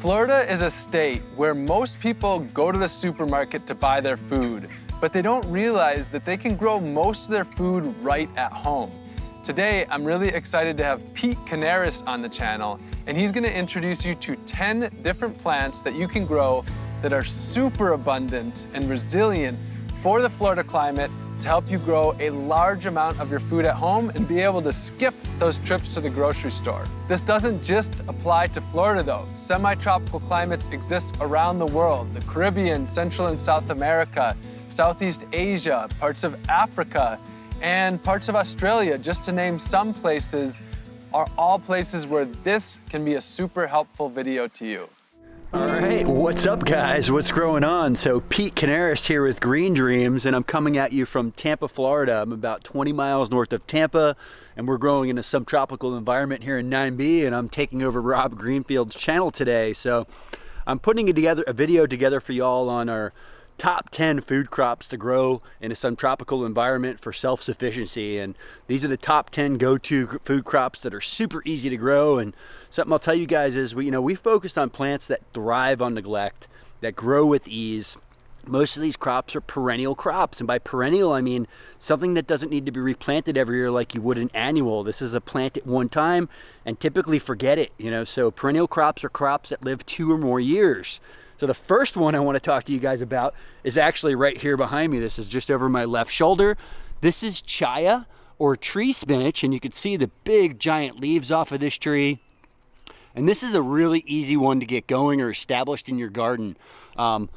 Florida is a state where most people go to the supermarket to buy their food, but they don't realize that they can grow most of their food right at home. Today, I'm really excited to have Pete Kanaris on the channel, and he's gonna introduce you to 10 different plants that you can grow that are super abundant and resilient for the Florida climate to help you grow a large amount of your food at home and be able to skip those trips to the grocery store. This doesn't just apply to Florida though. Semi-tropical climates exist around the world, the Caribbean, Central and South America, Southeast Asia, parts of Africa, and parts of Australia, just to name some places, are all places where this can be a super helpful video to you. All right, what's up guys? What's going on? So Pete Kanaris here with Green Dreams and I'm coming at you from Tampa, Florida. I'm about 20 miles north of Tampa and we're growing in a subtropical environment here in 9B and I'm taking over Rob Greenfield's channel today. So I'm putting together a video together for y'all on our top 10 food crops to grow in a subtropical environment for self-sufficiency. And these are the top 10 go-to food crops that are super easy to grow. And something I'll tell you guys is we you know we focused on plants that thrive on neglect that grow with ease. Most of these crops are perennial crops. And by perennial I mean something that doesn't need to be replanted every year like you would an annual. This is a plant at one time and typically forget it you know. So perennial crops are crops that live two or more years so the first one I want to talk to you guys about is actually right here behind me. This is just over my left shoulder. This is chaya or tree spinach and you can see the big giant leaves off of this tree. And this is a really easy one to get going or established in your garden. Um,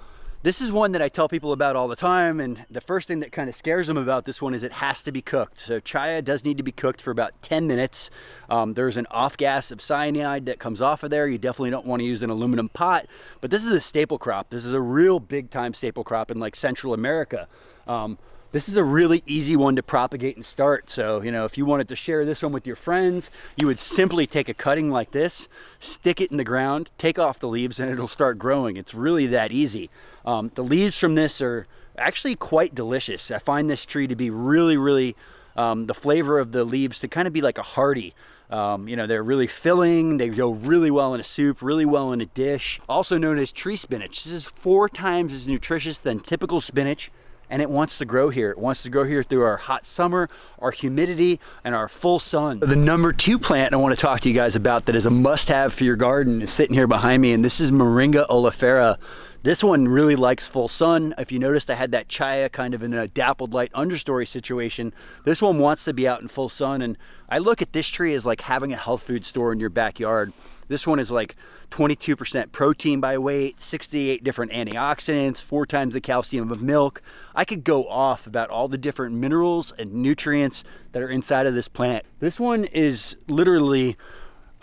this is one that I tell people about all the time, and the first thing that kind of scares them about this one is it has to be cooked. So chaya does need to be cooked for about 10 minutes. Um, there's an off gas of cyanide that comes off of there. You definitely don't want to use an aluminum pot, but this is a staple crop. This is a real big time staple crop in like Central America. Um, this is a really easy one to propagate and start. So, you know, if you wanted to share this one with your friends, you would simply take a cutting like this, stick it in the ground, take off the leaves, and it'll start growing. It's really that easy. Um, the leaves from this are actually quite delicious. I find this tree to be really, really, um, the flavor of the leaves to kind of be like a hearty. Um, you know, they're really filling. They go really well in a soup, really well in a dish. Also known as tree spinach. This is four times as nutritious than typical spinach and it wants to grow here. It wants to grow here through our hot summer, our humidity, and our full sun. The number two plant I want to talk to you guys about that is a must-have for your garden is sitting here behind me, and this is Moringa oleifera. This one really likes full sun. If you noticed, I had that chaya kind of in a dappled light understory situation. This one wants to be out in full sun, and I look at this tree as like having a health food store in your backyard. This one is like 22% protein by weight, 68 different antioxidants, four times the calcium of milk. I could go off about all the different minerals and nutrients that are inside of this plant. This one is literally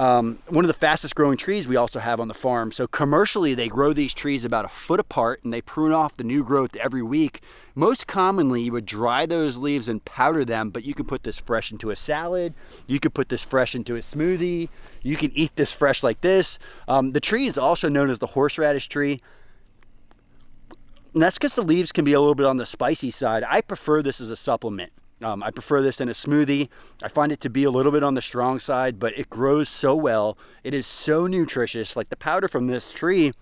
um, one of the fastest growing trees we also have on the farm. So commercially, they grow these trees about a foot apart and they prune off the new growth every week. Most commonly, you would dry those leaves and powder them, but you can put this fresh into a salad. You could put this fresh into a smoothie. You can eat this fresh like this. Um, the tree is also known as the horseradish tree. And that's because the leaves can be a little bit on the spicy side. I prefer this as a supplement. Um, I prefer this in a smoothie. I find it to be a little bit on the strong side, but it grows so well. It is so nutritious. Like the powder from this tree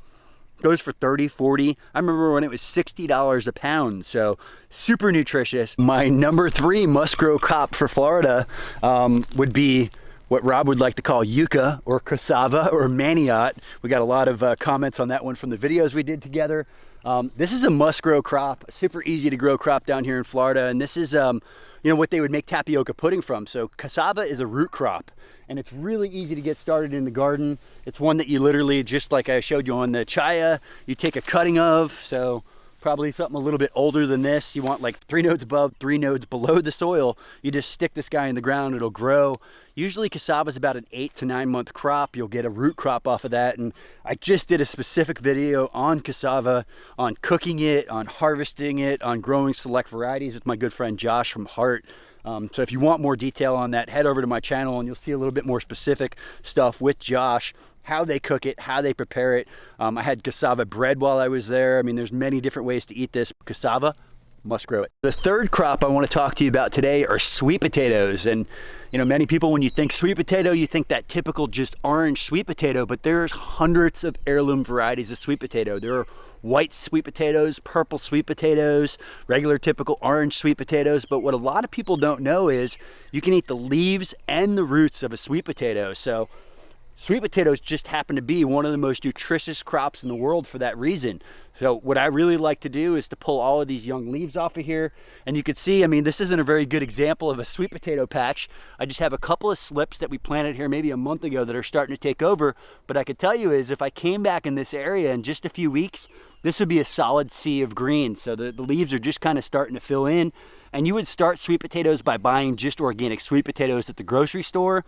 goes for 30, 40. I remember when it was $60 a pound. So super nutritious. My number three must grow crop for Florida um, would be what Rob would like to call yucca or cassava or manioc. We got a lot of uh, comments on that one from the videos we did together. Um, this is a must grow crop, super easy to grow crop down here in Florida. And this is um, you know, what they would make tapioca pudding from. So cassava is a root crop and it's really easy to get started in the garden. It's one that you literally, just like I showed you on the chaya, you take a cutting of. So probably something a little bit older than this. You want like three nodes above, three nodes below the soil. You just stick this guy in the ground, it'll grow. Usually cassava is about an eight to nine month crop. You'll get a root crop off of that. And I just did a specific video on cassava, on cooking it, on harvesting it, on growing select varieties with my good friend Josh from Heart. Um, so if you want more detail on that, head over to my channel and you'll see a little bit more specific stuff with Josh how they cook it, how they prepare it. Um, I had cassava bread while I was there. I mean, there's many different ways to eat this. Cassava, must grow it. The third crop I want to talk to you about today are sweet potatoes. And you know, many people, when you think sweet potato, you think that typical just orange sweet potato, but there's hundreds of heirloom varieties of sweet potato. There are white sweet potatoes, purple sweet potatoes, regular typical orange sweet potatoes. But what a lot of people don't know is you can eat the leaves and the roots of a sweet potato. So sweet potatoes just happen to be one of the most nutritious crops in the world for that reason. So what I really like to do is to pull all of these young leaves off of here. And you can see, I mean, this isn't a very good example of a sweet potato patch. I just have a couple of slips that we planted here maybe a month ago that are starting to take over. But I could tell you is if I came back in this area in just a few weeks, this would be a solid sea of green. So the, the leaves are just kind of starting to fill in. And you would start sweet potatoes by buying just organic sweet potatoes at the grocery store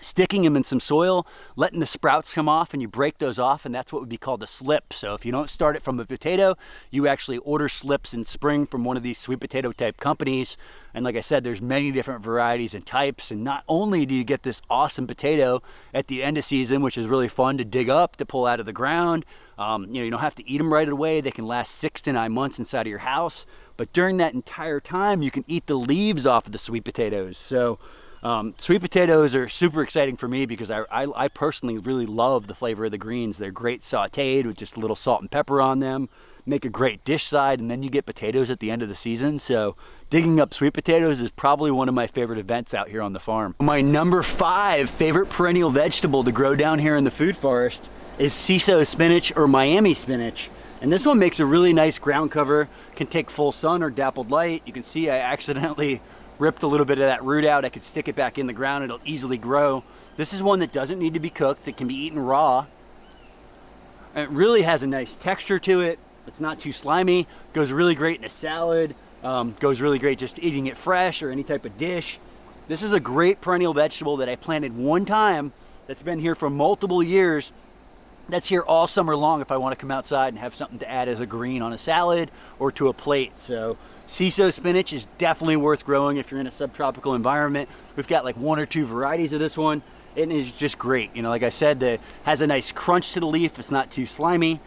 sticking them in some soil, letting the sprouts come off, and you break those off, and that's what would be called a slip. So if you don't start it from a potato, you actually order slips in spring from one of these sweet potato type companies. And like I said, there's many different varieties and types. And not only do you get this awesome potato at the end of season, which is really fun to dig up, to pull out of the ground, um, you know, you don't have to eat them right away. They can last six to nine months inside of your house. But during that entire time, you can eat the leaves off of the sweet potatoes. So um, sweet potatoes are super exciting for me because I, I, I, personally really love the flavor of the greens. They're great sauteed with just a little salt and pepper on them. Make a great dish side and then you get potatoes at the end of the season. So digging up sweet potatoes is probably one of my favorite events out here on the farm. My number five favorite perennial vegetable to grow down here in the food forest is Sissoo spinach or Miami spinach. And this one makes a really nice ground cover, can take full sun or dappled light. You can see I accidentally ripped a little bit of that root out. I could stick it back in the ground. It'll easily grow. This is one that doesn't need to be cooked. It can be eaten raw. And it really has a nice texture to it. It's not too slimy. Goes really great in a salad. Um, goes really great just eating it fresh or any type of dish. This is a great perennial vegetable that I planted one time that's been here for multiple years. That's here all summer long if I want to come outside and have something to add as a green on a salad or to a plate. So Sissoo spinach is definitely worth growing if you're in a subtropical environment. We've got like one or two varieties of this one. It is just great. You know, like I said, it has a nice crunch to the leaf. It's not too slimy.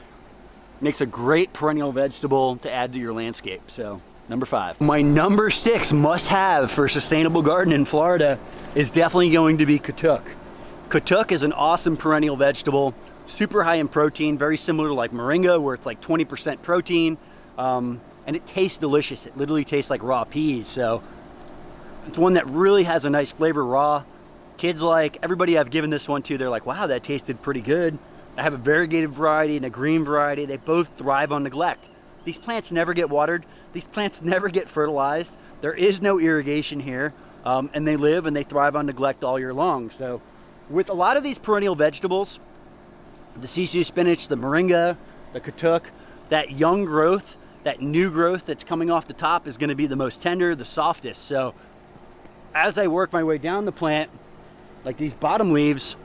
Makes a great perennial vegetable to add to your landscape. So number five. My number six must have for sustainable garden in Florida is definitely going to be katuk. Katuk is an awesome perennial vegetable, super high in protein, very similar to like moringa where it's like 20% protein. Um, and it tastes delicious. It literally tastes like raw peas. So it's one that really has a nice flavor raw. Kids like, everybody I've given this one to, they're like, wow, that tasted pretty good. I have a variegated variety and a green variety. They both thrive on neglect. These plants never get watered. These plants never get fertilized. There is no irrigation here. Um, and they live and they thrive on neglect all year long. So with a lot of these perennial vegetables, the Sissoo spinach, the moringa, the katuk, that young growth that new growth that's coming off the top is going to be the most tender, the softest. So as I work my way down the plant, like these bottom leaves,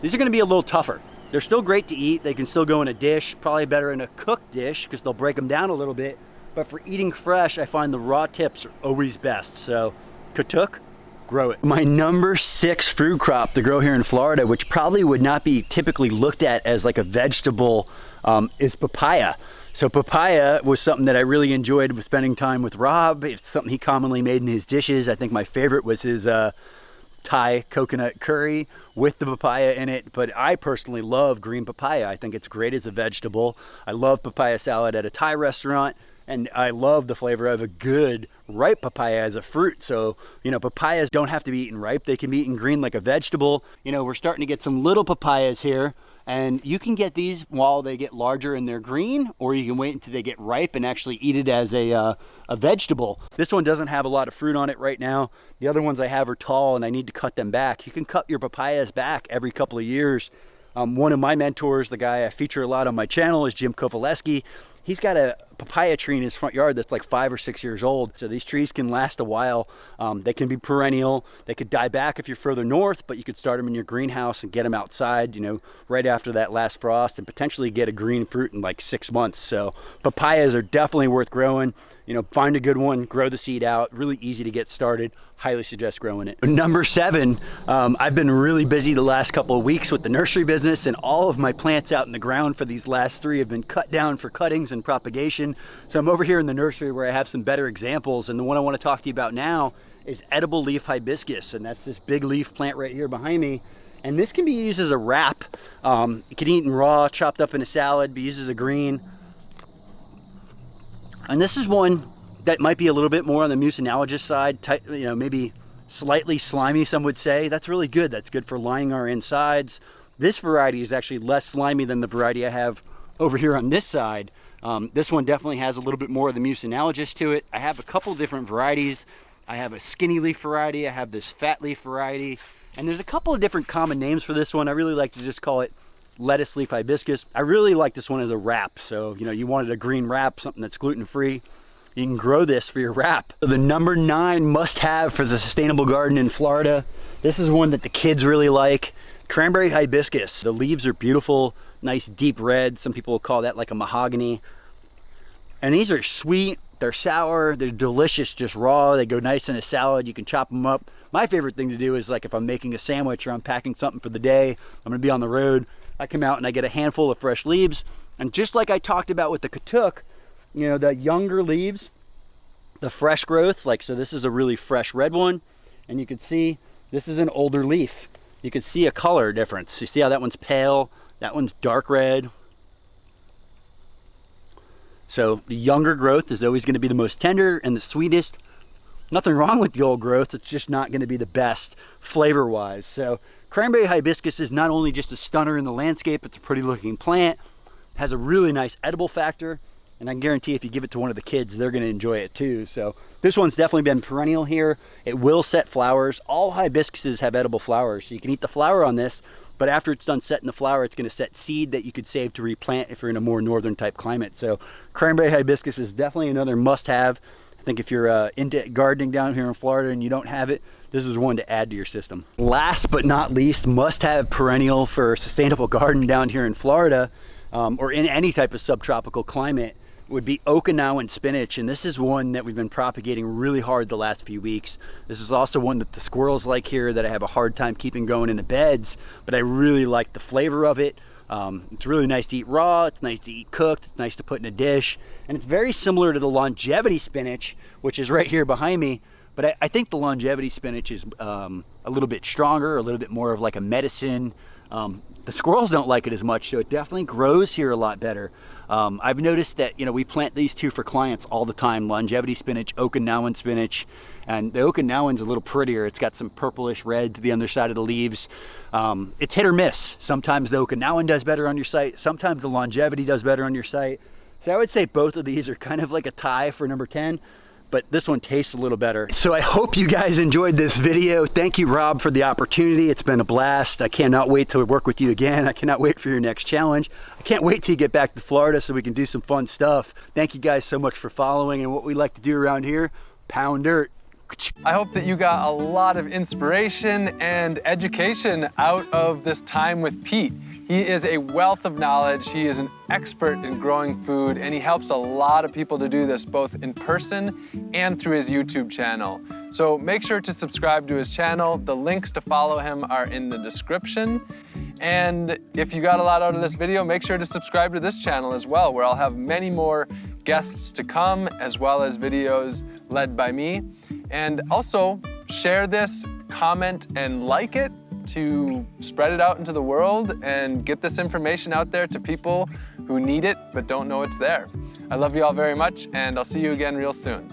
these are going to be a little tougher. They're still great to eat. They can still go in a dish, probably better in a cooked dish because they'll break them down a little bit. But for eating fresh, I find the raw tips are always best. So katuk, grow it. My number six fruit crop to grow here in Florida, which probably would not be typically looked at as like a vegetable, um, is papaya. So papaya was something that I really enjoyed with spending time with Rob. It's something he commonly made in his dishes. I think my favorite was his uh, Thai coconut curry with the papaya in it. But I personally love green papaya. I think it's great as a vegetable. I love papaya salad at a Thai restaurant. And I love the flavor of a good ripe papaya as a fruit. So, you know, papayas don't have to be eaten ripe. They can be eaten green like a vegetable. You know, we're starting to get some little papayas here. And you can get these while they get larger and they're green, or you can wait until they get ripe and actually eat it as a, uh, a vegetable. This one doesn't have a lot of fruit on it right now. The other ones I have are tall and I need to cut them back. You can cut your papayas back every couple of years. Um, one of my mentors, the guy I feature a lot on my channel is Jim Kovaleski he's got a papaya tree in his front yard that's like five or six years old. So these trees can last a while. Um, they can be perennial. They could die back if you're further north, but you could start them in your greenhouse and get them outside, you know, right after that last frost and potentially get a green fruit in like six months. So papayas are definitely worth growing. You know, find a good one, grow the seed out, really easy to get started. Highly suggest growing it. Number seven, um, I've been really busy the last couple of weeks with the nursery business and all of my plants out in the ground for these last three have been cut down for cuttings and propagation. So I'm over here in the nursery where I have some better examples and the one I want to talk to you about now is edible leaf hibiscus and that's this big leaf plant right here behind me. And this can be used as a wrap. Um, you can eat in raw, chopped up in a salad, be used as a green. And this is one that might be a little bit more on the mucinologist side, you know, maybe slightly slimy, some would say. That's really good. That's good for lining our insides. This variety is actually less slimy than the variety I have over here on this side. Um, this one definitely has a little bit more of the mucinologist to it. I have a couple different varieties. I have a skinny leaf variety. I have this fat leaf variety. And there's a couple of different common names for this one. I really like to just call it lettuce leaf hibiscus. I really like this one as a wrap. So, you know, you wanted a green wrap, something that's gluten-free you can grow this for your wrap. The number nine must have for the sustainable garden in Florida. This is one that the kids really like. Cranberry hibiscus. The leaves are beautiful, nice deep red. Some people will call that like a mahogany. And these are sweet, they're sour, they're delicious just raw. They go nice in a salad. You can chop them up. My favorite thing to do is like if I'm making a sandwich or I'm packing something for the day, I'm gonna be on the road. I come out and I get a handful of fresh leaves. And just like I talked about with the katuk, you know, the younger leaves, the fresh growth, like, so this is a really fresh red one. And you can see this is an older leaf. You can see a color difference. You see how that one's pale, that one's dark red. So the younger growth is always gonna be the most tender and the sweetest. Nothing wrong with the old growth, it's just not gonna be the best flavor-wise. So cranberry hibiscus is not only just a stunner in the landscape, it's a pretty looking plant, has a really nice edible factor, and I guarantee if you give it to one of the kids, they're gonna enjoy it too. So this one's definitely been perennial here. It will set flowers. All hibiscuses have edible flowers. So you can eat the flower on this, but after it's done setting the flower, it's gonna set seed that you could save to replant if you're in a more northern type climate. So cranberry hibiscus is definitely another must have. I think if you're uh, into gardening down here in Florida and you don't have it, this is one to add to your system. Last but not least, must have perennial for a sustainable garden down here in Florida um, or in any type of subtropical climate would be Okinawan spinach, and this is one that we've been propagating really hard the last few weeks. This is also one that the squirrels like here that I have a hard time keeping going in the beds, but I really like the flavor of it. Um, it's really nice to eat raw, it's nice to eat cooked, it's nice to put in a dish, and it's very similar to the longevity spinach, which is right here behind me, but I, I think the longevity spinach is um, a little bit stronger, a little bit more of like a medicine. Um, the squirrels don't like it as much, so it definitely grows here a lot better. Um, I've noticed that, you know, we plant these two for clients all the time, longevity spinach, Okinawan spinach, and the Okinawan's a little prettier. It's got some purplish red to the underside of the leaves. Um, it's hit or miss. Sometimes the Okinawan does better on your site. Sometimes the longevity does better on your site. So I would say both of these are kind of like a tie for number 10 but this one tastes a little better. So I hope you guys enjoyed this video. Thank you, Rob, for the opportunity. It's been a blast. I cannot wait to work with you again. I cannot wait for your next challenge. I can't wait till you get back to Florida so we can do some fun stuff. Thank you guys so much for following and what we like to do around here, pound dirt. I hope that you got a lot of inspiration and education out of this time with Pete. He is a wealth of knowledge. He is an expert in growing food, and he helps a lot of people to do this both in person and through his YouTube channel. So make sure to subscribe to his channel. The links to follow him are in the description. And if you got a lot out of this video, make sure to subscribe to this channel as well, where I'll have many more guests to come, as well as videos led by me. And also, share this, comment, and like it to spread it out into the world and get this information out there to people who need it but don't know it's there. I love you all very much and I'll see you again real soon.